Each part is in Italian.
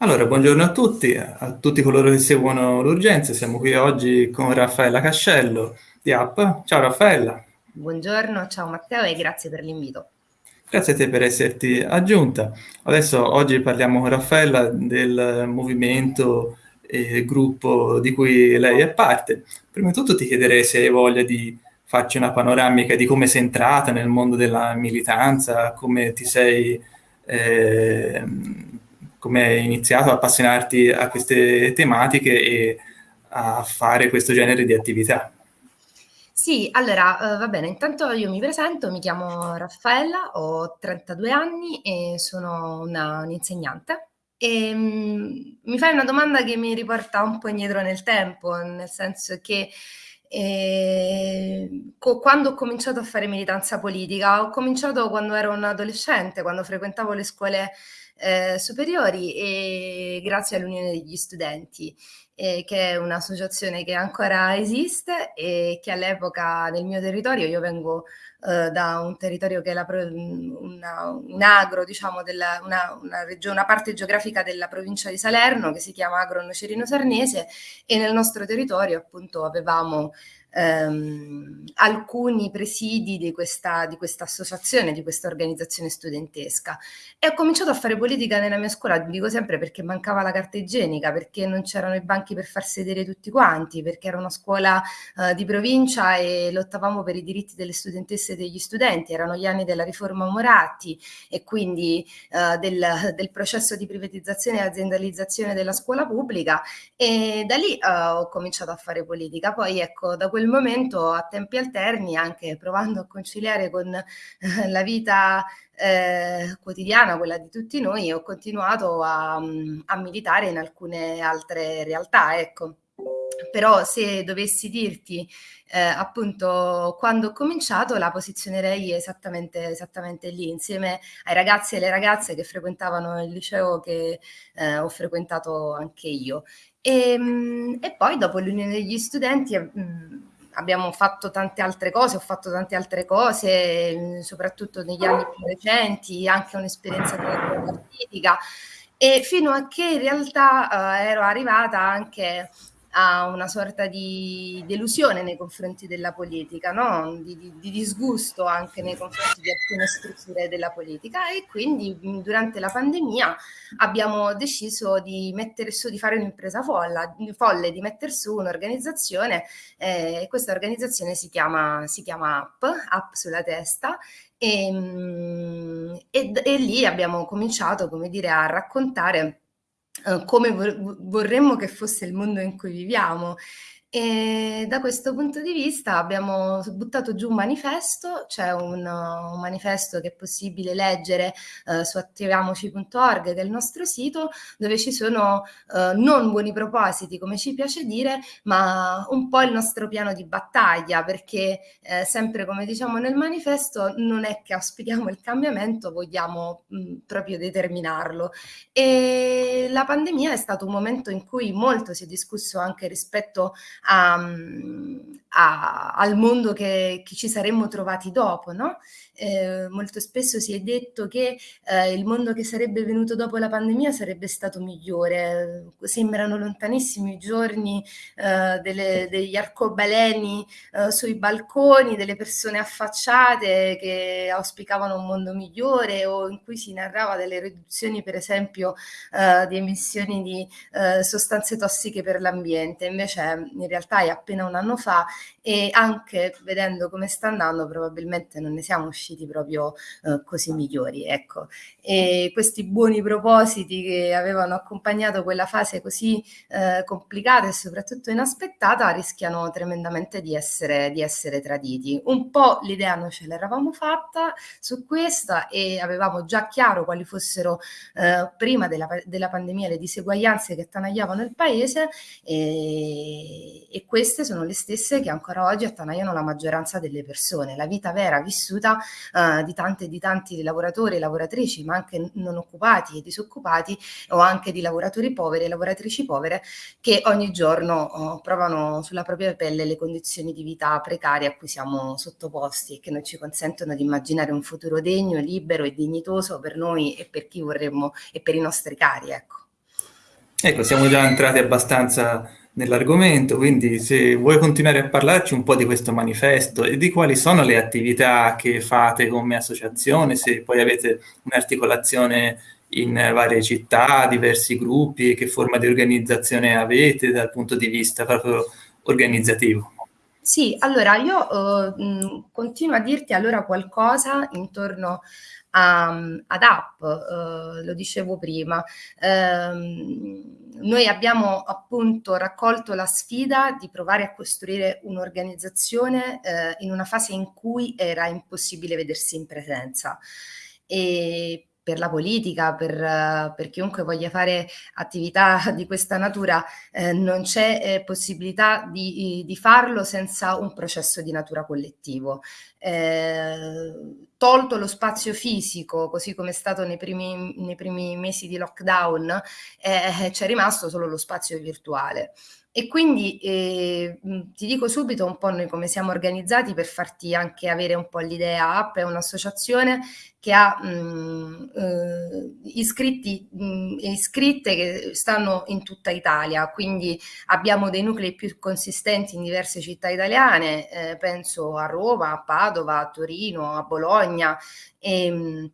Allora, buongiorno a tutti, a tutti coloro che seguono l'Urgenza. Siamo qui oggi con Raffaella Cascello di App. Ciao Raffaella. Buongiorno, ciao Matteo e grazie per l'invito. Grazie a te per esserti aggiunta. Adesso oggi parliamo con Raffaella del movimento e gruppo di cui lei è parte. Prima di tutto ti chiederei se hai voglia di farci una panoramica di come sei entrata nel mondo della militanza, come ti sei eh, come hai iniziato a appassionarti a queste tematiche e a fare questo genere di attività. Sì, allora, uh, va bene, intanto io mi presento, mi chiamo Raffaella, ho 32 anni e sono una, un'insegnante. E, um, mi fai una domanda che mi riporta un po' indietro nel tempo, nel senso che eh, co- quando ho cominciato a fare militanza politica, ho cominciato quando ero un adolescente, quando frequentavo le scuole eh, superiori e grazie all'Unione degli Studenti, eh, che è un'associazione che ancora esiste e che all'epoca nel mio territorio, io vengo eh, da un territorio che è la, una, un agro, diciamo, della, una, una, una parte geografica della provincia di Salerno che si chiama Agro Nocerino Sarnese e nel nostro territorio appunto avevamo ehm, alcuni presidi di questa, di questa associazione, di questa organizzazione studentesca. E ho cominciato a fare politica nella mia scuola, dico sempre perché mancava la carta igienica, perché non c'erano i banchi per far sedere tutti quanti, perché era una scuola eh, di provincia e lottavamo per i diritti delle studentesse e degli studenti, erano gli anni della riforma Moratti e quindi eh, del, del, processo di privatizzazione e aziendalizzazione della scuola pubblica e da lì eh, ho cominciato a fare politica. Poi ecco, da quel momento a tempi alterni, anche provando a conciliare con eh, la vita eh, quotidiana, quella di tutti noi, ho continuato a, a militare in alcune altre realtà, ecco. Però se dovessi dirti eh, appunto quando ho cominciato la posizionerei esattamente, esattamente lì, insieme ai ragazzi e alle ragazze che frequentavano il liceo che eh, ho frequentato anche io. E, ehm, e poi dopo l'Unione degli Studenti mh, mm, abbiamo fatto tante altre cose, ho fatto tante altre cose, soprattutto negli anni più recenti, anche un'esperienza politica, e fino a che in realtà eh, ero arrivata anche a una sorta di delusione nei confronti della politica, no? di, di, di, disgusto anche nei confronti di alcune strutture della politica e quindi durante la pandemia abbiamo deciso di mettere su, di fare un'impresa folle, di mettere su un'organizzazione eh, questa organizzazione si chiama, si chiama App, App sulla testa e, e, e lì abbiamo cominciato, come dire, a raccontare come vorremmo che fosse il mondo in cui viviamo e da questo punto di vista abbiamo buttato giù un manifesto, c'è un, un manifesto che è possibile leggere eh, su attiviamoci.org che è il nostro sito, dove ci sono eh, non buoni propositi, come ci piace dire, ma un po' il nostro piano di battaglia, perché eh, sempre come diciamo nel manifesto non è che auspichiamo il cambiamento, vogliamo mh, proprio determinarlo. E la pandemia è stato un momento in cui molto si è discusso anche rispetto a, a, al mondo che, che, ci saremmo trovati dopo, no? Eh, molto spesso si è detto che eh, il mondo che sarebbe venuto dopo la pandemia sarebbe stato migliore. Sembrano lontanissimi i giorni eh, delle, degli arcobaleni eh, sui balconi, delle persone affacciate che auspicavano un mondo migliore o in cui si narrava delle riduzioni, per esempio, eh, di emissioni di sostanze tossiche per l'ambiente. Invece, in realtà è appena un anno fa e anche vedendo come sta andando probabilmente non ne siamo usciti proprio eh, così migliori. Ecco. E questi buoni propositi che avevano accompagnato quella fase così eh, complicata e soprattutto inaspettata rischiano tremendamente di essere, di essere traditi. Un po' l'idea noi ce l'eravamo fatta su questa e avevamo già chiaro quali fossero eh, prima della, della pandemia le diseguaglianze che attanagliavano il paese e, e queste sono le stesse che ancora oggi attanagliano la maggioranza delle persone, la vita vera vissuta uh, di tante di tanti lavoratori e lavoratrici, ma anche non occupati e disoccupati o anche di lavoratori poveri e lavoratrici povere che ogni giorno uh, provano sulla propria pelle le condizioni di vita precarie a cui siamo sottoposti e che non ci consentono di immaginare un futuro degno, libero e dignitoso per noi e per chi vorremmo e per i nostri cari. Ecco. Ecco, siamo già entrati abbastanza nell'argomento, quindi se vuoi continuare a parlarci un po' di questo manifesto e di quali sono le attività che fate come associazione, se poi avete un'articolazione in varie città, diversi gruppi, che forma di organizzazione avete dal punto di vista proprio organizzativo. Sì, allora io uh, continuo a dirti allora qualcosa intorno a, ad app, uh, lo dicevo prima. Uh, noi abbiamo appunto raccolto la sfida di provare a costruire un'organizzazione eh, in una fase in cui era impossibile vedersi in presenza. E per la politica, per, per, chiunque voglia fare attività di questa natura, eh, non c'è eh, possibilità di, di, farlo senza un processo di natura collettivo. Eh, tolto lo spazio fisico, così come è stato nei primi, nei primi mesi di lockdown, eh, c'è rimasto solo lo spazio virtuale. E quindi eh, ti dico subito un po' noi come siamo organizzati per farti anche avere un po' l'idea. App è un'associazione che ha mh, eh, iscritti e iscritte che stanno in tutta Italia, quindi abbiamo dei nuclei più consistenti in diverse città italiane, eh, penso a Roma, a Padova, a Torino, a Bologna. E, ehm,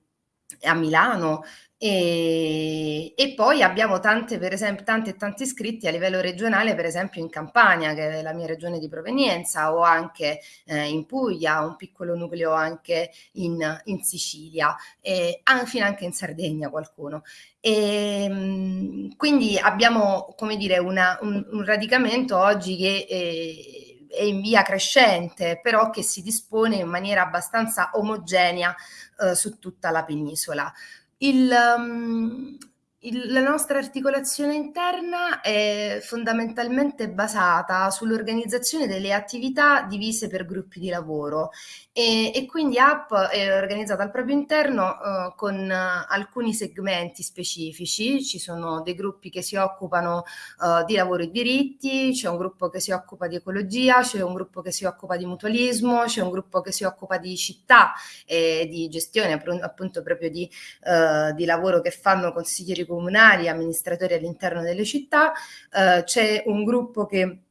a Milano e, e, poi abbiamo tante, per esempio, tanti e tanti iscritti a livello regionale, per esempio in Campania, che è la mia regione di provenienza, o anche eh, in Puglia, un piccolo nucleo anche in, in Sicilia, e fino anche in Sardegna qualcuno. E, ehm, quindi abbiamo, come dire, una, un, un, radicamento oggi che... Eh, è in via crescente, però che si dispone in maniera abbastanza omogenea eh, su tutta la penisola. Il, um, il, la nostra articolazione interna è fondamentalmente basata sull'organizzazione delle attività divise per gruppi di lavoro e, e quindi App è organizzata al proprio interno uh, con uh, alcuni segmenti specifici, ci sono dei gruppi che si occupano uh, di lavoro e diritti, c'è un gruppo che si occupa di ecologia, c'è un gruppo che si occupa di mutualismo, c'è un gruppo che si occupa di città e di gestione appunto proprio di, di lavoro che fanno consiglieri comunali comunali, amministratori all'interno delle città, eh, c'è un gruppo che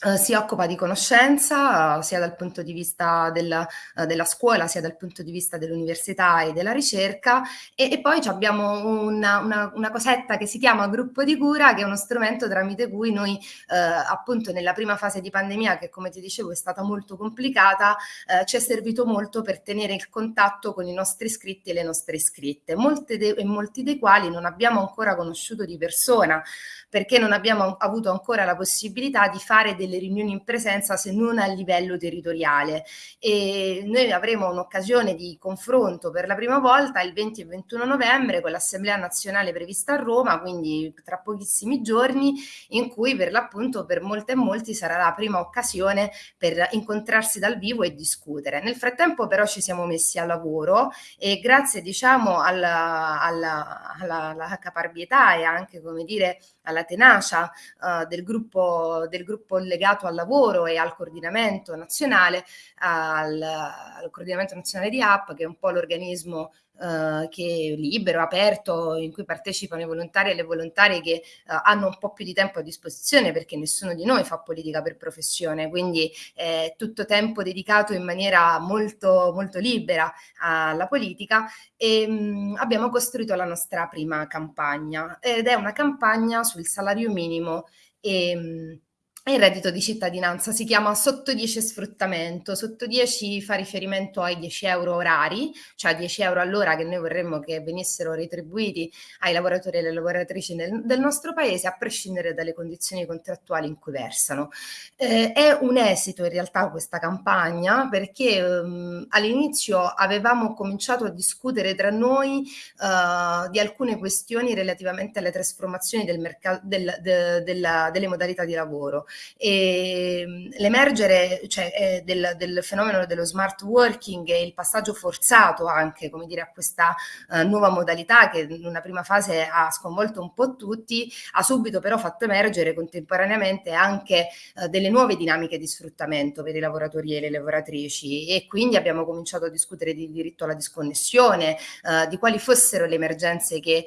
Uh, si occupa di conoscenza uh, sia dal punto di vista della, uh, della, scuola sia dal punto di vista dell'università e della ricerca. E, e poi abbiamo una, una, una, cosetta che si chiama gruppo di cura che è uno strumento tramite cui noi appunto nella prima fase di pandemia che come ti dicevo è stata molto complicata ci è servito molto per tenere il contatto con i nostri iscritti e le nostre iscritte. Molte e molti dei quali non abbiamo ancora conosciuto di persona perché non abbiamo avuto ancora la possibilità di fare delle riunioni in presenza se non a livello territoriale e noi avremo un'occasione di confronto per la prima volta il 20 e 21 novembre con l'Assemblea nazionale prevista a Roma, quindi tra pochissimi giorni in cui per l'appunto per molte e molti sarà la prima occasione per incontrarsi dal vivo e discutere. Nel frattempo però ci siamo messi al lavoro e grazie diciamo alla, alla, alla, alla caparbietà e anche come dire alla tenacia uh, del, gruppo, del gruppo legato al lavoro e al coordinamento nazionale, al, al coordinamento nazionale di app, che è un po' l'organismo Uh, che è libero, aperto, in cui partecipano i volontari e le volontarie che uh, hanno un po' più di tempo a disposizione perché nessuno di noi fa politica per professione, quindi è tutto tempo dedicato in maniera molto, molto libera alla politica. E mh, mm, abbiamo costruito la nostra prima campagna ed è una campagna sul salario minimo. E mm, il reddito di cittadinanza si chiama sotto 10 sfruttamento, sotto 10 fa riferimento ai 10 euro orari, cioè 10 euro all'ora che noi vorremmo che venissero retribuiti ai lavoratori e alle lavoratrici nel, del nostro paese a prescindere dalle condizioni contrattuali in cui versano. Eh, è un esito in realtà questa campagna perché ehm, all'inizio avevamo cominciato a discutere tra noi eh, di alcune questioni relativamente alle trasformazioni del del, de, della, delle modalità di lavoro l'emergere cioè, eh, del, del, fenomeno dello smart working e il passaggio forzato anche dire, a questa uh, nuova modalità che in una prima fase ha sconvolto un po' tutti, ha subito però fatto emergere contemporaneamente anche uh, delle nuove dinamiche di sfruttamento per i lavoratori e le lavoratrici. E quindi abbiamo cominciato a discutere di diritto alla disconnessione, uh, di quali fossero le emergenze che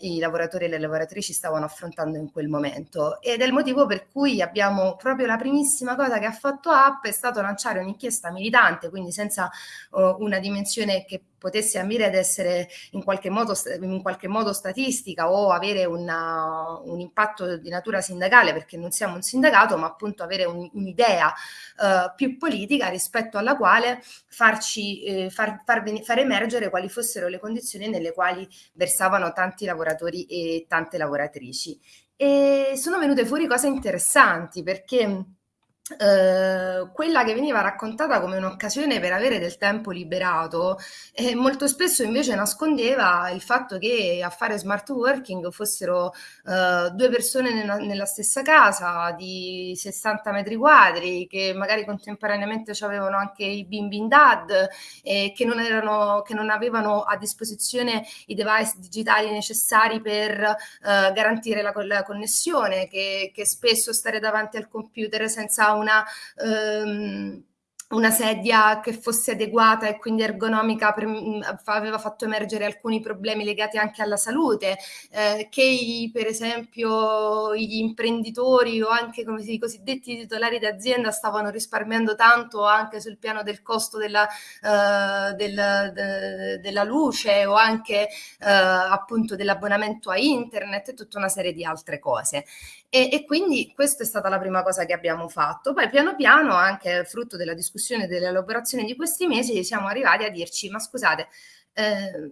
i lavoratori e le lavoratrici stavano affrontando in quel momento. Ed è il motivo per cui abbiamo proprio la primissima cosa che ha fatto App è stato lanciare un'inchiesta militante, quindi senza uh, una dimensione che potesse ambire ad essere in qualche modo, in qualche modo statistica o avere una, un impatto di natura sindacale, perché non siamo un sindacato, ma appunto avere un, un'idea uh, più politica rispetto alla quale farci, eh, far, far, far emergere quali fossero le condizioni nelle quali versavano tanti lavoratori e tante lavoratrici. E sono venute fuori cose interessanti perché Uh, quella che veniva raccontata come un'occasione per avere del tempo liberato eh, molto spesso invece nascondeva il fatto che a fare smart working fossero uh, due persone nella, nella, stessa casa di 60 metri quadri che magari contemporaneamente avevano anche i bimbi in dad e che non, erano, che non avevano a disposizione i device digitali necessari per uh, garantire la, la connessione che, che spesso stare davanti al computer senza una... Um, una sedia che fosse adeguata e quindi ergonomica per, mm, aveva fatto emergere alcuni problemi legati anche alla salute, eh, che i, per esempio gli imprenditori o anche come si, i cosiddetti titolari d'azienda stavano risparmiando tanto anche sul piano del costo della, uh, del, de, della luce o anche uh, appunto dell'abbonamento a internet e tutta una serie di altre cose. E, e, quindi questa è stata la prima cosa che abbiamo fatto. Poi piano piano, anche frutto della discussione e dell'elaborazione di questi mesi, siamo arrivati a dirci, ma scusate, eh,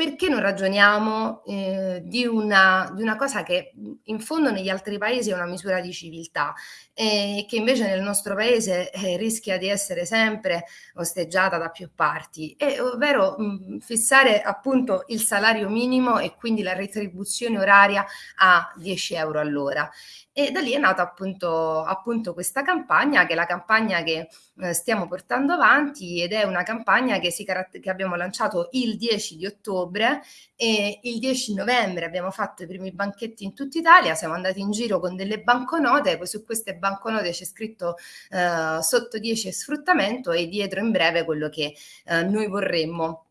perché non ragioniamo eh, di, una, di, una, cosa che in fondo negli altri paesi è una misura di civiltà e che invece nel nostro paese eh, rischia di essere sempre osteggiata da più parti, e, ovvero mh, fissare appunto il salario minimo e quindi la retribuzione oraria a 10 euro all'ora. E da lì è nata appunto, appunto questa campagna, che è la campagna che eh, stiamo portando avanti ed è una campagna che, si che abbiamo lanciato il 10 di ottobre e il 10 novembre abbiamo fatto i primi banchetti in tutta Italia, siamo andati in giro con delle banconote, poi su queste banconote c'è scritto eh, sotto 10 sfruttamento e dietro in breve quello che eh, noi vorremmo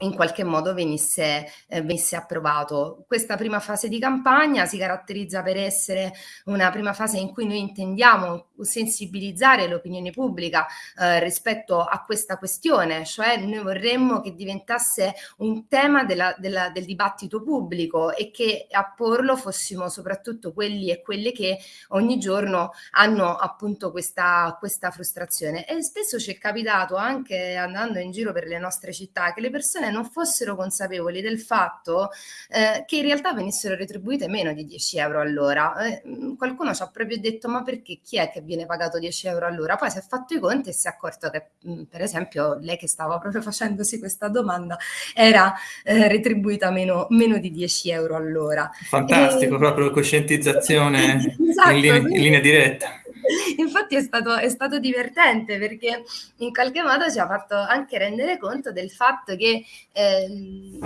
in qualche modo venisse, eh, venisse, approvato. Questa prima fase di campagna si caratterizza per essere una prima fase in cui noi intendiamo sensibilizzare l'opinione pubblica eh, rispetto a questa questione, cioè noi vorremmo che diventasse un tema della, della, del dibattito pubblico e che a porlo fossimo soprattutto quelli e quelle che ogni giorno hanno appunto questa, questa frustrazione. E spesso ci è capitato anche andando in giro per le nostre città che le persone persone non fossero consapevoli del fatto eh, che in realtà venissero retribuite meno di 10 euro all'ora. Eh, qualcuno ci ha proprio detto ma perché chi è che viene pagato 10 euro all'ora? Poi si è fatto i conti e si è accorto che mh, per esempio lei che stava proprio facendosi questa domanda era eh, retribuita meno, meno, di 10 euro all'ora. Fantastico, e... proprio coscientizzazione esatto, in, linea, in linea diretta. Infatti è stato, è stato, divertente perché in qualche modo ci ha fatto anche rendere conto del fatto che eh,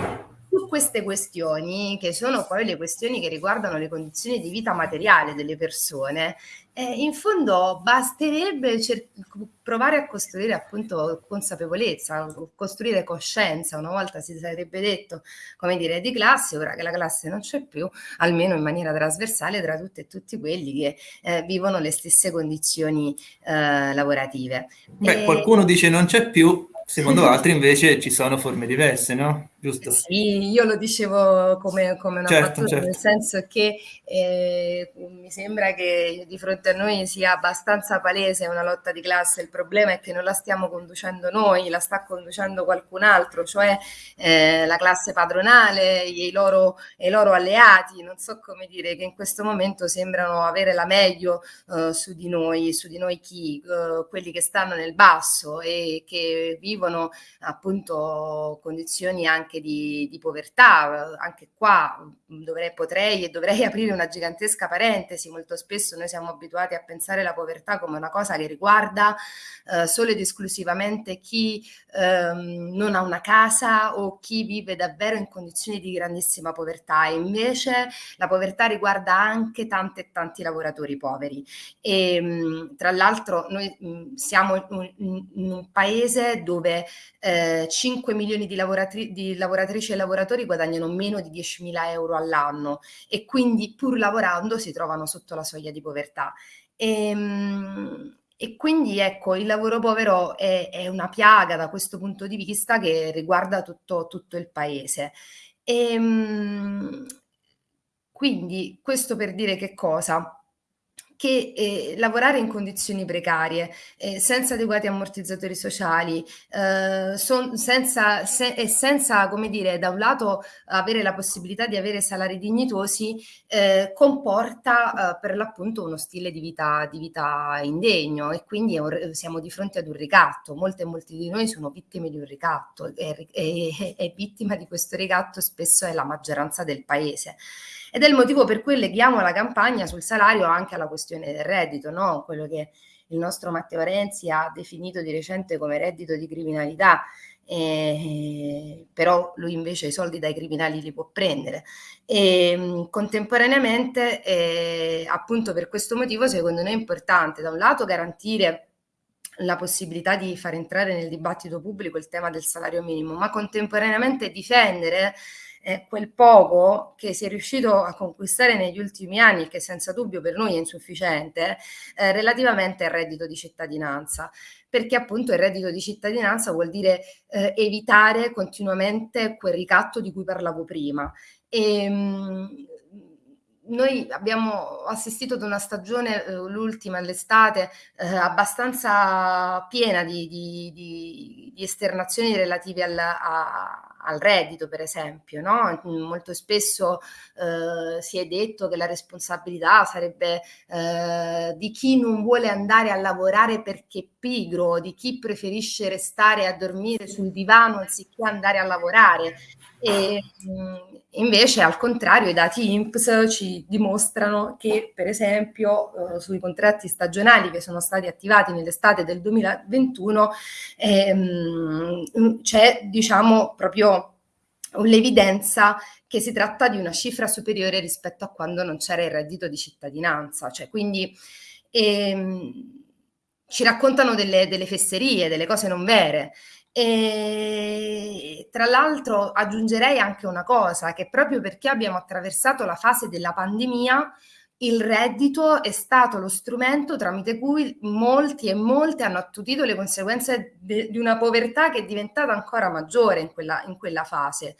su queste questioni, che sono poi le questioni che riguardano le condizioni di vita materiale delle persone, eh, in fondo basterebbe provare a costruire appunto consapevolezza, costruire coscienza. Una volta si sarebbe detto, come dire, di classe, ora che la classe non c'è più, almeno in maniera trasversale tra tutte e tutti quelli che eh, vivono le stesse condizioni eh, lavorative. Beh, e... qualcuno dice non c'è più, secondo altri invece ci sono forme diverse, no? Giusto? Sì, io lo dicevo come, come una certo, battuta, certo. nel senso che eh, mi sembra che di fronte a noi sia abbastanza palese una lotta di classe, il problema è che non la stiamo conducendo noi, la sta conducendo qualcun altro, cioè eh, la classe padronale e i, loro, e i loro alleati, non so come dire, che in questo momento sembrano avere la meglio eh, su di noi, su di noi chi, eh, quelli che stanno nel basso e che vivono vivono appunto condizioni anche di, di povertà. Anche qua dovrei, potrei e dovrei aprire una gigantesca parentesi. Molto spesso noi siamo abituati a pensare la povertà come una cosa che riguarda eh, solo ed esclusivamente chi ehm, non ha una casa o chi vive davvero in condizioni di grandissima povertà. E invece la povertà riguarda anche tante e tanti lavoratori poveri. E, mh, tra l'altro noi mh, siamo in, in, un paese dove eh, 5 milioni di, lavoratri di lavoratrici e lavoratori guadagnano meno di 10.000 euro all'anno e quindi pur lavorando si trovano sotto la soglia di povertà. E, mh, e quindi ecco, il lavoro povero è, è, una piaga da questo punto di vista che riguarda tutto, tutto il paese. E, quindi questo per dire che cosa? Che eh, lavorare in condizioni precarie, eh, senza adeguati ammortizzatori sociali, eh, son, senza, se, e senza, come dire, da un lato avere la possibilità di avere salari dignitosi, eh, comporta eh, per l'appunto uno stile di vita, di vita indegno e quindi un, siamo di fronte ad un ricatto. Molte e molti di noi sono vittime di un ricatto e, e, e vittima di questo ricatto spesso è la maggioranza del paese. Ed è il motivo per cui leghiamo la campagna sul salario anche alla questione del reddito, no? quello che il nostro Matteo Renzi ha definito di recente come reddito di criminalità, eh, però lui invece i soldi dai criminali li può prendere. E, contemporaneamente, eh, appunto per questo motivo, secondo noi è importante da un lato garantire la possibilità di far entrare nel dibattito pubblico il tema del salario minimo, ma contemporaneamente difendere eh, quel poco che si è riuscito a conquistare negli ultimi anni, che senza dubbio per noi è insufficiente, eh, relativamente al reddito di cittadinanza perché appunto il reddito di cittadinanza vuol dire eh, evitare continuamente quel ricatto di cui parlavo prima. E, ehm, mh, noi abbiamo assistito ad una stagione, eh, l'ultima all'estate, eh, abbastanza piena di, di, di, di esternazioni relative al, a, al, reddito, per esempio. No? Molto spesso eh, si è detto che la responsabilità sarebbe eh, di chi non vuole andare a lavorare perché pigro, di chi preferisce restare a dormire sul divano anziché andare a lavorare. E, invece, al contrario, i dati INPS ci dimostrano che, per esempio, eh, sui contratti stagionali che sono stati attivati nell'estate del 2021, ehm, c'è, diciamo, proprio l'evidenza che si tratta di una cifra superiore rispetto a quando non c'era il reddito di cittadinanza. Cioè, quindi ehm, ci raccontano delle, delle fesserie, delle cose non vere. E tra l'altro aggiungerei anche una cosa, che proprio perché abbiamo attraversato la fase della pandemia, il reddito è stato lo strumento tramite cui molti e molte hanno attutito le conseguenze di una povertà che è diventata ancora maggiore in quella, in quella fase.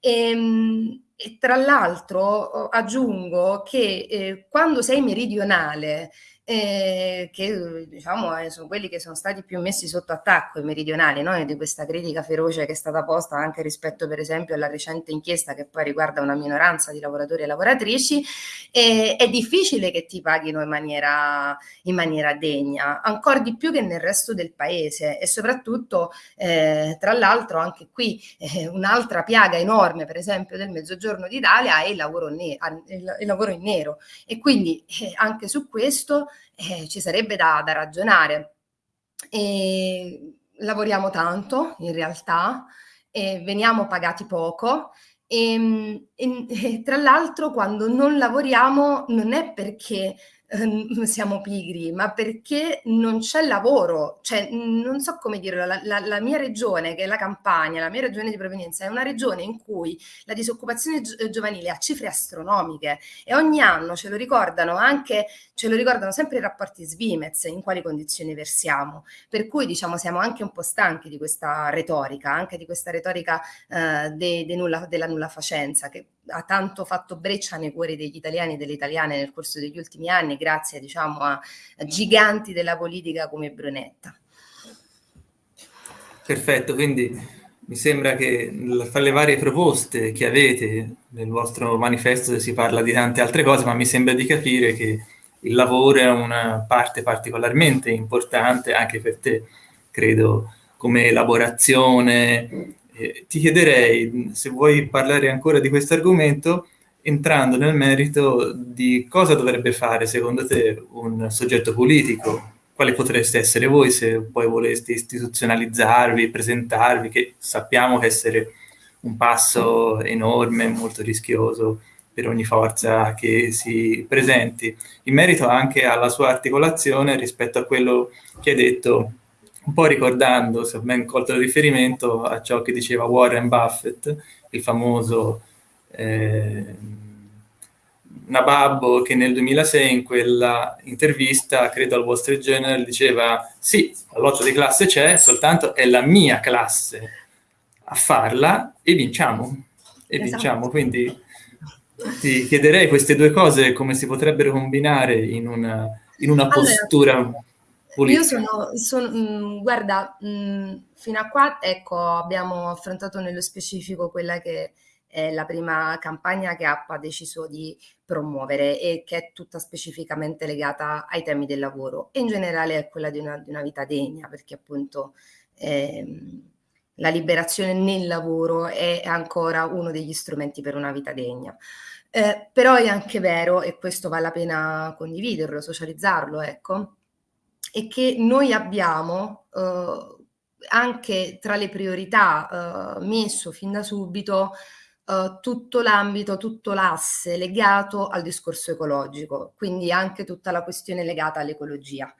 E, ehm, e tra l'altro aggiungo che eh, quando sei meridionale eh, che diciamo eh, sono quelli che sono stati più messi sotto attacco, i meridionali, no? di questa critica feroce che è stata posta anche rispetto per esempio alla recente inchiesta che poi riguarda una minoranza di lavoratori e lavoratrici, eh, è difficile che ti paghino in maniera, in maniera degna, ancora di più che nel resto del paese e soprattutto eh, tra l'altro anche qui eh, un'altra piaga enorme per esempio del mezzogiorno d'Italia è il lavoro, il lavoro in nero e quindi eh, anche su questo eh, ci sarebbe da, da ragionare. E lavoriamo tanto in realtà, veniamo pagati poco e, e, e tra l'altro quando non lavoriamo non è perché Ehm, siamo pigri, ma perché non c'è lavoro, cioè non so come dirlo, la, la, la, mia regione, che è la Campania, la mia regione di provenienza, è una regione in cui la disoccupazione gi giovanile ha cifre astronomiche e ogni anno ce lo ricordano anche, ce lo ricordano sempre i rapporti Svimez, in quali condizioni versiamo, per cui diciamo siamo anche un po' stanchi di questa retorica, anche di questa retorica eh, de, de nulla, della nulla facenza, che ha tanto fatto breccia nei cuori degli italiani e delle italiane nel corso degli ultimi anni, grazie diciamo, a, giganti della politica come Brunetta. Perfetto, quindi mi sembra che fra le varie proposte che avete nel vostro manifesto si parla di tante altre cose, ma mi sembra di capire che il lavoro è una parte particolarmente importante anche per te, credo, come elaborazione. Ti chiederei se vuoi parlare ancora di questo argomento entrando nel merito di cosa dovrebbe fare secondo te un soggetto politico, quale potreste essere voi se poi voleste istituzionalizzarvi, presentarvi, che sappiamo essere un passo enorme, molto rischioso per ogni forza che si presenti. In merito anche alla sua articolazione rispetto a quello che hai detto, un po' ricordando, se ho ben colto il riferimento, a ciò che diceva Warren Buffett, il famoso eh, Nababbo che nel 2006 in quella intervista, credo al Wall Street Journal, diceva sì, la lotta di classe c'è, soltanto è la mia classe a farla e vinciamo. E esatto. vinciamo, quindi ti chiederei queste due cose come si potrebbero combinare in una, in una postura politica. Io sono, sono mh, mm, guarda, mh, mm, fino a qua, ecco, abbiamo affrontato nello specifico quella che è la prima campagna che APPA ha deciso di promuovere e che è tutta specificamente legata ai temi del lavoro e in generale è quella di una, di una vita degna perché appunto ehm, la liberazione nel lavoro è ancora uno degli strumenti per una vita degna. Eh, però è anche vero, e questo vale la pena condividerlo, socializzarlo, ecco, è che noi abbiamo eh, anche tra le priorità eh, messo fin da subito uh, tutto l'ambito, tutto l'asse legato al discorso ecologico, quindi anche tutta la questione legata all'ecologia.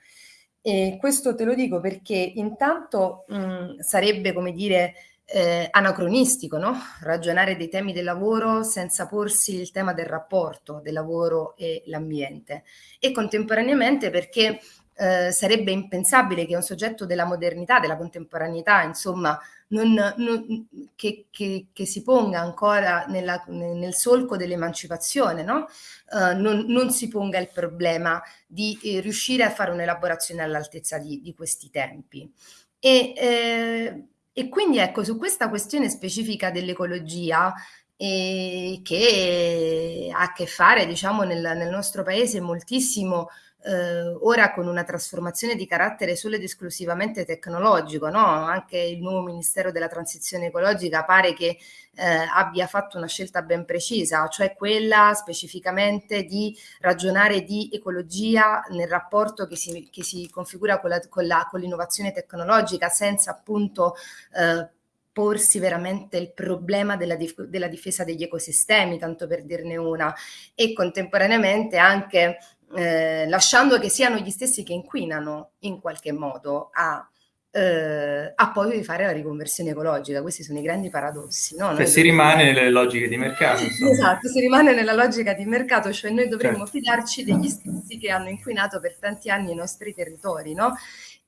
E questo te lo dico perché intanto mh, sarebbe, come dire, eh, anacronistico, no? Ragionare dei temi del lavoro senza porsi il tema del rapporto del lavoro e l'ambiente e contemporaneamente perché eh, sarebbe impensabile che un soggetto della modernità, della contemporaneità, insomma, non, non, che, che, che, si ponga ancora nella, nel solco dell'emancipazione, no? uh, non, non, si ponga il problema di eh, riuscire a fare un'elaborazione all'altezza di, di, questi tempi. E, eh, e, quindi ecco, su questa questione specifica dell'ecologia, eh, che ha a che fare, diciamo, nel, nel nostro paese moltissimo eh, ora con una trasformazione di carattere solo ed esclusivamente tecnologico, no? anche il nuovo Ministero della Transizione Ecologica pare che eh, abbia fatto una scelta ben precisa, cioè quella specificamente di ragionare di ecologia nel rapporto che si, che si configura con, l'innovazione tecnologica senza appunto eh, porsi veramente il problema della, dif della, difesa degli ecosistemi, tanto per dirne una, e contemporaneamente anche eh, lasciando che siano gli stessi che inquinano in qualche modo a, eh, a poi fare la riconversione ecologica. Questi sono i grandi paradossi. No? Cioè si rimane nelle logiche di mercato. Insomma. Esatto, si rimane nella logica di mercato, cioè noi dovremmo certo. fidarci degli stessi che hanno inquinato per tanti anni i nostri territori. No?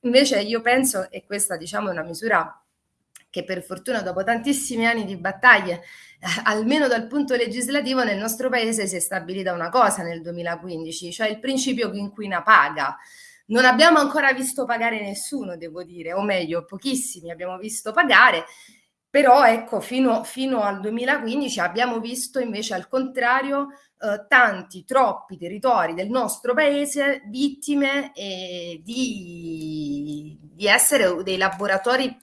Invece io penso, e questa diciamo è una misura che per fortuna dopo tantissimi anni di battaglie, eh, almeno dal punto legislativo, nel nostro paese si è stabilita una cosa nel 2015, cioè il principio che inquina paga. Non abbiamo ancora visto pagare nessuno, devo dire, o meglio, pochissimi abbiamo visto pagare, però ecco, fino, fino al 2015 abbiamo visto invece al contrario eh, tanti, troppi territori del nostro paese vittime eh, di, di essere dei laboratori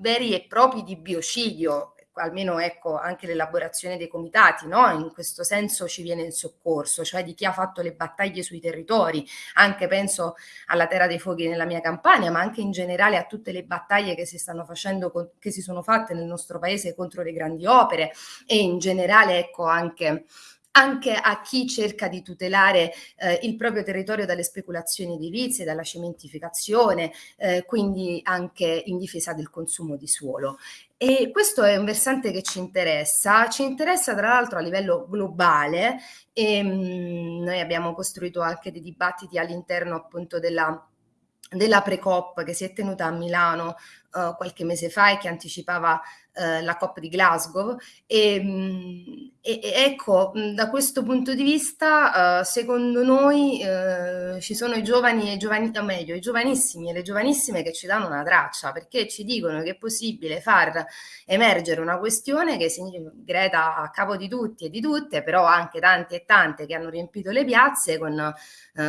veri e propri di biocidio, almeno ecco anche l'elaborazione dei comitati, no? in questo senso ci viene in soccorso, cioè di chi ha fatto le battaglie sui territori, anche penso alla Terra dei Fuochi nella mia campagna, ma anche in generale a tutte le battaglie che si stanno facendo, che si sono fatte nel nostro paese contro le grandi opere e in generale ecco anche anche a chi cerca di tutelare eh, il proprio territorio dalle speculazioni edilizie, dalla cementificazione, eh, quindi anche in difesa del consumo di suolo. E questo è un versante che ci interessa, ci interessa tra l'altro a livello globale e mh, mm, noi abbiamo costruito anche dei dibattiti all'interno appunto della della Pre-COP che si è tenuta a Milano uh, qualche mese fa e che anticipava uh, la COP di Glasgow. E, mh, e, e ecco mh, da questo punto di vista uh, secondo noi ci sono i giovani e i giovani o meglio i giovanissimi e le giovanissime che ci danno una traccia perché ci dicono che è possibile far emergere una questione che si Greta a capo di tutti e di tutte però anche tanti e tante che hanno riempito le piazze con,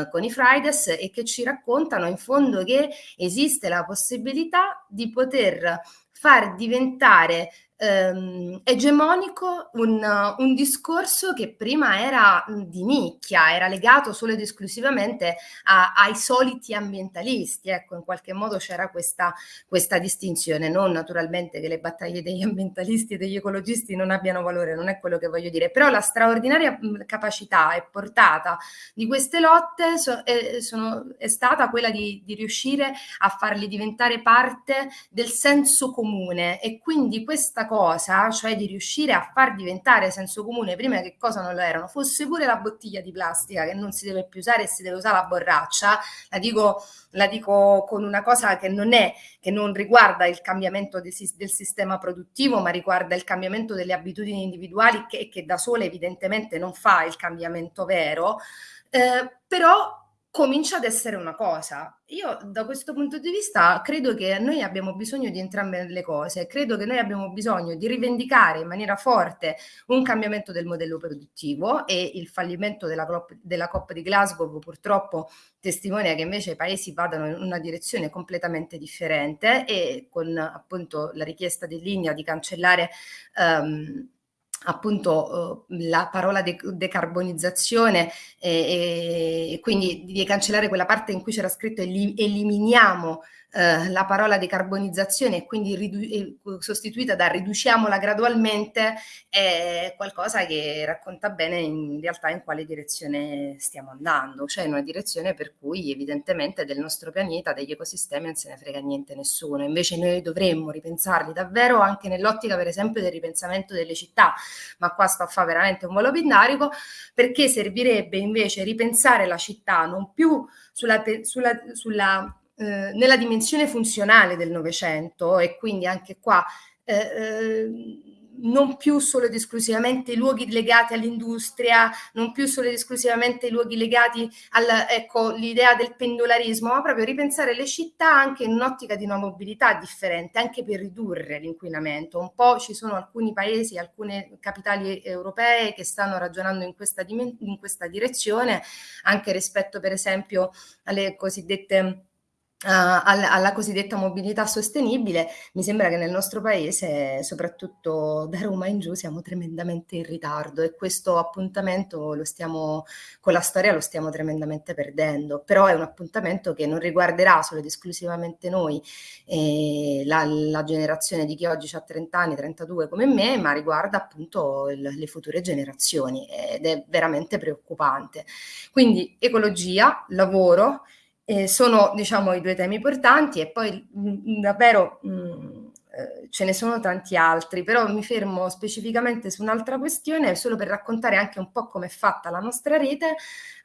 con i Fridays e che ci raccontano in fondo che esiste la possibilità di poter far diventare ehm, egemonico un, un, discorso che prima era di nicchia, era legato solo ed esclusivamente a, ai soliti ambientalisti. Ecco, in qualche modo c'era questa, questa distinzione, non naturalmente che le battaglie degli ambientalisti e degli ecologisti non abbiano valore, non è quello che voglio dire, però la straordinaria capacità e portata di queste lotte so, è, sono, è, stata quella di, di riuscire a farli diventare parte del senso comune e quindi questa cosa, cioè di riuscire a far diventare senso comune prima che cosa non lo erano, fosse pure la bottiglia di plastica che non si deve più usare e si deve usare la borraccia, la dico, la dico con una cosa che non è, che non riguarda il cambiamento del, del sistema produttivo, ma riguarda il cambiamento delle abitudini individuali che, che da sole evidentemente non fa il cambiamento vero, eh, però comincia ad essere una cosa. Io da questo punto di vista credo che noi abbiamo bisogno di entrambe le cose, credo che noi abbiamo bisogno di rivendicare in maniera forte un cambiamento del modello produttivo e il fallimento della, della COP di Glasgow purtroppo testimonia che invece i paesi vadano in una direzione completamente differente e con appunto la richiesta di linea di cancellare um, appunto uh, la parola de decarbonizzazione e, e, quindi di cancellare quella parte in cui c'era scritto eliminiamo eh, la parola decarbonizzazione e quindi sostituita da riduciamola gradualmente è qualcosa che racconta bene in realtà in quale direzione stiamo andando, cioè in una direzione per cui evidentemente del nostro pianeta, degli ecosistemi non se ne frega niente nessuno, invece noi dovremmo ripensarli davvero anche nell'ottica per esempio del ripensamento delle città, ma qua sto a fare veramente un volo pindarico, perché servirebbe invece ripensare la città non più sulla, sulla, sulla eh, nella dimensione funzionale del Novecento e quindi anche qua eh, eh, non più solo ed esclusivamente i luoghi legati all'industria, non più solo ed esclusivamente i luoghi legati all'idea ecco, del pendolarismo, ma proprio ripensare le città anche in un'ottica di una mobilità differente, anche per ridurre l'inquinamento. Un po' ci sono alcuni paesi, alcune capitali europee che stanno ragionando in questa, in questa direzione, anche rispetto per esempio alle cosiddette alla, alla, cosiddetta mobilità sostenibile, mi sembra che nel nostro paese, soprattutto da Roma in giù, siamo tremendamente in ritardo e questo appuntamento lo stiamo, con la storia lo stiamo tremendamente perdendo, però è un appuntamento che non riguarderà solo ed esclusivamente noi, eh, la, la, generazione di chi oggi ha 30 anni, 32 come me, ma riguarda appunto il, le future generazioni ed è veramente preoccupante. Quindi ecologia, lavoro, eh, sono diciamo i due temi portanti e poi mh, davvero mh, eh, ce ne sono tanti altri, però mi fermo specificamente su un'altra questione solo per raccontare anche un po' come è fatta la nostra rete.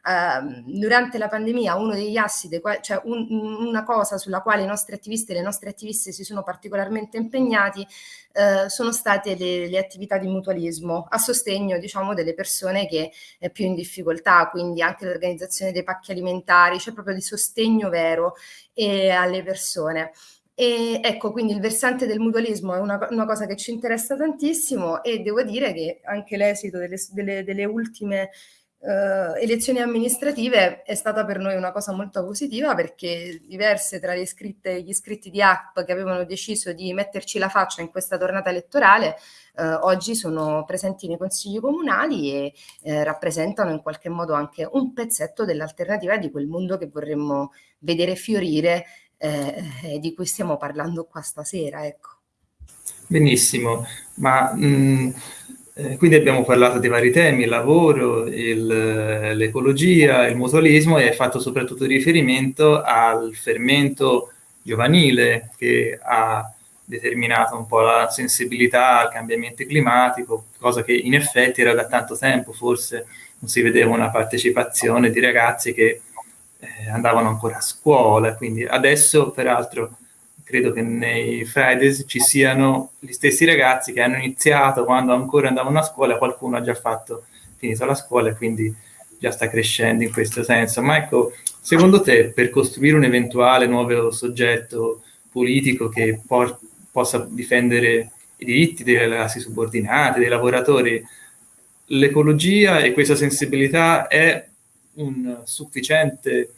Eh, durante la pandemia uno degli assi, dei cioè un, una cosa sulla quale i nostri attivisti e le nostre attiviste si sono particolarmente impegnati eh, sono state le, le, attività di mutualismo a sostegno diciamo delle persone che è più in difficoltà, quindi anche l'organizzazione dei pacchi alimentari, cioè proprio di sostegno vero eh, alle persone. E ecco, quindi il versante del mutualismo è una, una, cosa che ci interessa tantissimo e devo dire che anche l'esito delle, delle, delle ultime uh, elezioni amministrative è stata per noi una cosa molto positiva perché diverse tra le iscritte, gli iscritti di ACP che avevano deciso di metterci la faccia in questa tornata elettorale uh, oggi sono presenti nei consigli comunali e uh, rappresentano in qualche modo anche un pezzetto dell'alternativa di quel mondo che vorremmo vedere fiorire eh, eh, di cui stiamo parlando qua stasera. Ecco. Benissimo, ma mh, mm, eh, quindi abbiamo parlato di vari temi, il lavoro, l'ecologia, il, il mutualismo e hai fatto soprattutto riferimento al fermento giovanile che ha determinato un po' la sensibilità al cambiamento climatico, cosa che in effetti era da tanto tempo, forse non si vedeva una partecipazione di ragazzi che eh, andavano ancora a scuola, quindi adesso peraltro credo che nei Fridays ci siano gli stessi ragazzi che hanno iniziato quando ancora andavano a scuola, qualcuno ha già fatto, finito la scuola e quindi già sta crescendo in questo senso. Ma ecco, secondo te per costruire un eventuale nuovo soggetto politico che por- possa difendere i diritti delle classi subordinate, dei lavoratori, l'ecologia e questa sensibilità è un sufficiente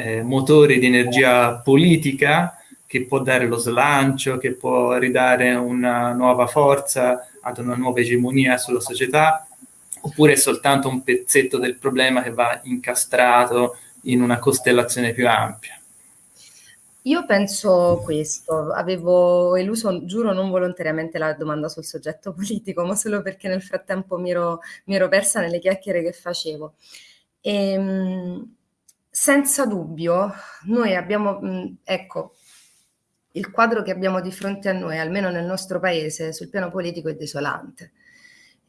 eh, motore di energia politica che può dare lo slancio, che può ridare una nuova forza ad una nuova egemonia sulla società, oppure è soltanto un pezzetto del problema che va incastrato in una costellazione più ampia? Io penso questo, avevo eluso, giuro non volontariamente la domanda sul soggetto politico, ma solo perché nel frattempo mi ero, mi ero persa nelle chiacchiere che facevo. Ehm, senza dubbio, noi abbiamo, ecco, il quadro che abbiamo di fronte a noi, almeno nel nostro paese, sul piano politico è desolante.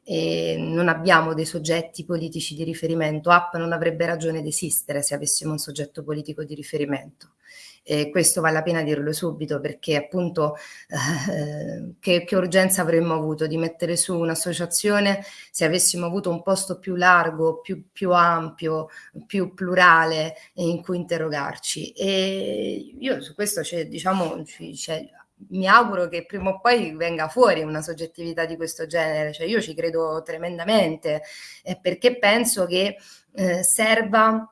E non abbiamo dei soggetti politici di riferimento. App non avrebbe ragione di esistere se avessimo un soggetto politico di riferimento. E questo vale la pena dirlo subito perché appunto eh, che, che, urgenza avremmo avuto di mettere su un'associazione se avessimo avuto un posto più largo, più, più ampio, più plurale in cui interrogarci. E io su questo c'è, diciamo, c'è, mi auguro che prima o poi venga fuori una soggettività di questo genere, cioè io ci credo tremendamente perché penso che eh, serva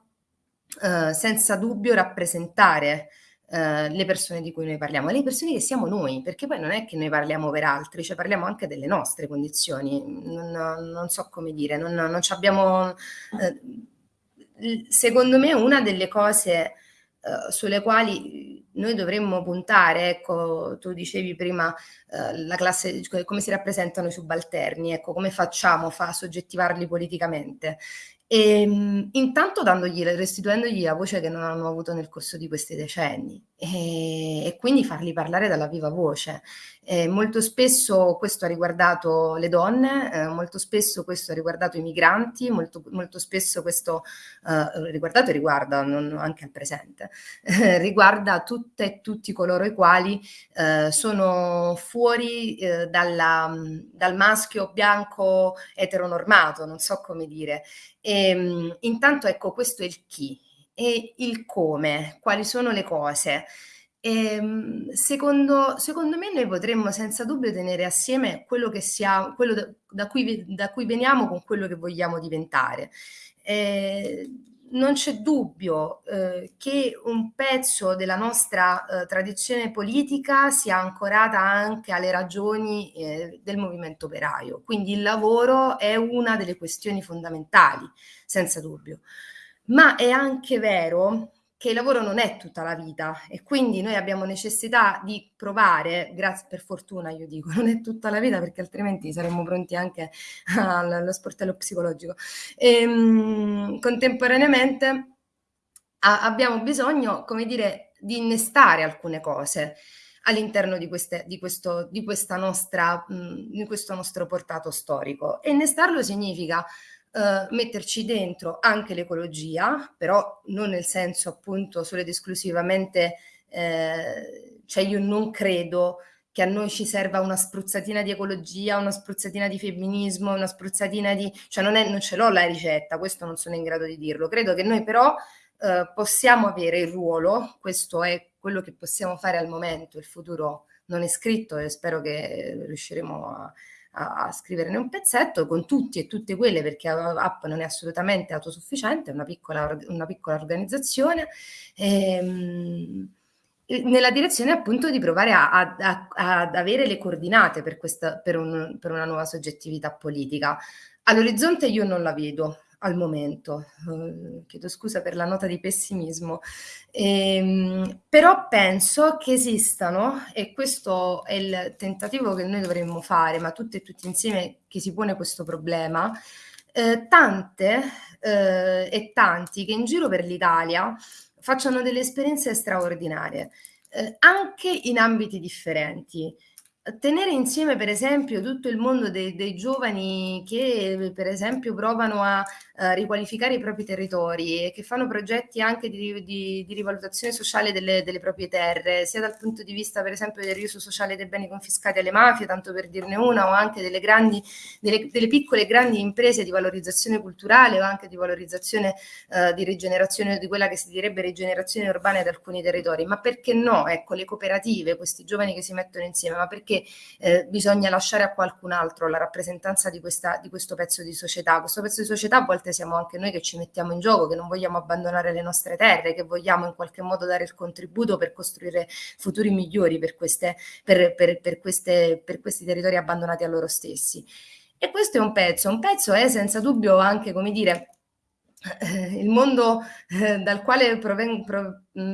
eh, senza dubbio rappresentare eh, le persone di cui noi parliamo, le persone che siamo noi, perché poi non è che noi parliamo per altri, cioè parliamo anche delle nostre condizioni, non, non so come dire, non, non abbiamo... Eh, secondo me una delle cose uh, sulle quali noi dovremmo puntare, ecco, tu dicevi prima uh, la classe, come si rappresentano i subalterni, ecco, come facciamo a soggettivarli politicamente. E, ehm, intanto dandogli, restituendogli la voce che non hanno avuto nel corso di questi decenni e, e quindi farli parlare dalla viva voce. Eh, molto spesso questo ha riguardato le donne, eh, molto spesso questo ha riguardato i migranti, molto, molto spesso questo eh, riguardato e riguarda non, anche al presente, riguarda tutte e tutti coloro i quali eh, sono fuori eh, dalla, dal maschio bianco eteronormato, non so come dire. E, ehm, intanto ecco questo è il chi e il come, quali sono le cose. E, ehm, secondo, secondo, me noi potremmo senza dubbio tenere assieme quello, siamo, quello da, da, cui, da cui veniamo con quello che vogliamo diventare. Eh, non c'è dubbio eh, che un pezzo della nostra eh, tradizione politica sia ancorata anche alle ragioni eh, del movimento operaio, quindi il lavoro è una delle questioni fondamentali, senza dubbio. Ma è anche vero che il lavoro non è tutta la vita e quindi noi abbiamo necessità di provare, grazie per fortuna io dico, non è tutta la vita perché altrimenti saremmo pronti anche allo sportello psicologico. E, ehm, contemporaneamente a, abbiamo bisogno, come dire, di innestare alcune cose all'interno di, di, di, di questo nostro portato storico. E innestarlo significa Uh, metterci dentro anche l'ecologia, però non nel senso appunto solo ed esclusivamente, eh, cioè io non credo che a noi ci serva una spruzzatina di ecologia, una spruzzatina di femminismo, una spruzzatina di... cioè non, è, non ce l'ho la ricetta, questo non sono in grado di dirlo. Credo che noi però eh, possiamo avere il ruolo, questo è quello che possiamo fare al momento, il futuro non è scritto e spero che riusciremo a, a, a, scriverne un pezzetto con tutti e tutte quelle, perché App non è assolutamente autosufficiente, è una piccola, una piccola organizzazione, ehm, nella direzione appunto di provare a, a, ad avere le coordinate per, questa, per, un, per una nuova soggettività politica. All'orizzonte io non la vedo, al momento. Uh, chiedo scusa per la nota di pessimismo, ehm, però penso che esistano, e questo è il tentativo che noi dovremmo fare, ma tutte e tutti insieme che si pone questo problema, eh, tante eh, e tanti che in giro per l'Italia facciano delle esperienze straordinarie, eh, anche in ambiti differenti tenere insieme per esempio tutto il mondo dei, dei giovani che per esempio provano a, a, riqualificare i propri territori e che fanno progetti anche di, di, di rivalutazione sociale delle, delle, proprie terre, sia dal punto di vista per esempio del riuso sociale dei beni confiscati alle mafie, tanto per dirne una, o anche delle, grandi, delle, delle piccole e grandi imprese di valorizzazione culturale o anche di valorizzazione uh, di rigenerazione di quella che si direbbe rigenerazione urbana di alcuni territori. Ma perché no? Ecco, le cooperative, questi giovani che si mettono insieme, ma perché eh, bisogna lasciare a qualcun altro la rappresentanza di, questa, di questo pezzo di società. Questo pezzo di società a volte siamo anche noi che ci mettiamo in gioco, che non vogliamo abbandonare le nostre terre, che vogliamo in qualche modo dare il contributo per costruire futuri migliori per, queste, per, per, per queste, questi territori abbandonati a loro stessi. E questo è un pezzo, un pezzo è senza dubbio anche, come dire, il mondo eh, dal quale pro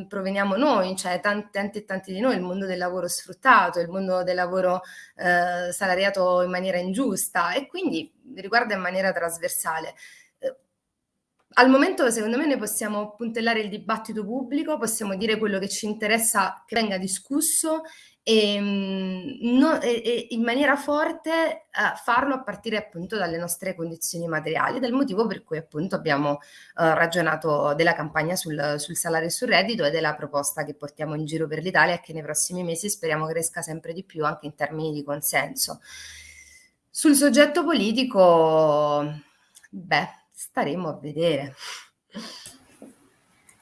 proveniamo noi, cioè tanti, tanti e tanti di noi, il mondo del lavoro sfruttato, il mondo del lavoro eh, salariato in maniera ingiusta e quindi riguarda in maniera trasversale. Eh, al momento, secondo me, noi possiamo puntellare il dibattito pubblico, possiamo dire quello che ci interessa che venga discusso e, ehm, no, e, e in maniera forte eh, farlo a partire appunto dalle nostre condizioni materiali, del motivo per cui appunto abbiamo eh, ragionato della campagna sul, sul, salario e sul reddito e della proposta che portiamo in giro per l'Italia e che nei prossimi mesi speriamo cresca sempre di più anche in termini di consenso. Sul soggetto politico, beh, staremo a vedere.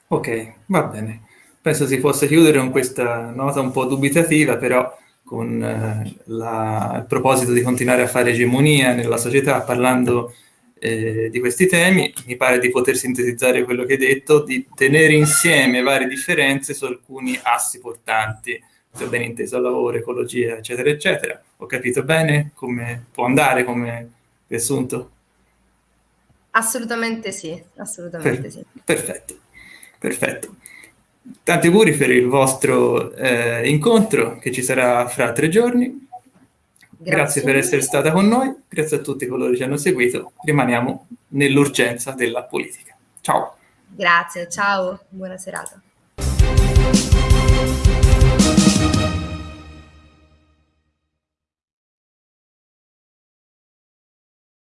Ok, va bene penso si possa chiudere con questa nota un po' dubitativa, però con eh, la, il proposito di continuare a fare egemonia nella società parlando eh, di questi temi, mi pare di poter sintetizzare quello che hai detto, di tenere insieme varie differenze su alcuni assi portanti, se ho ben inteso lavoro, ecologia, eccetera, eccetera. Ho capito bene come può andare come riassunto? Assolutamente sì, assolutamente per, sì. Perfetto, perfetto. Tanti auguri per il vostro eh, incontro che ci sarà fra tre giorni. Grazie. grazie per essere stata con noi, grazie a tutti coloro che ci hanno seguito. Rimaniamo nell'urgenza della politica. Ciao. Grazie, ciao, buona serata.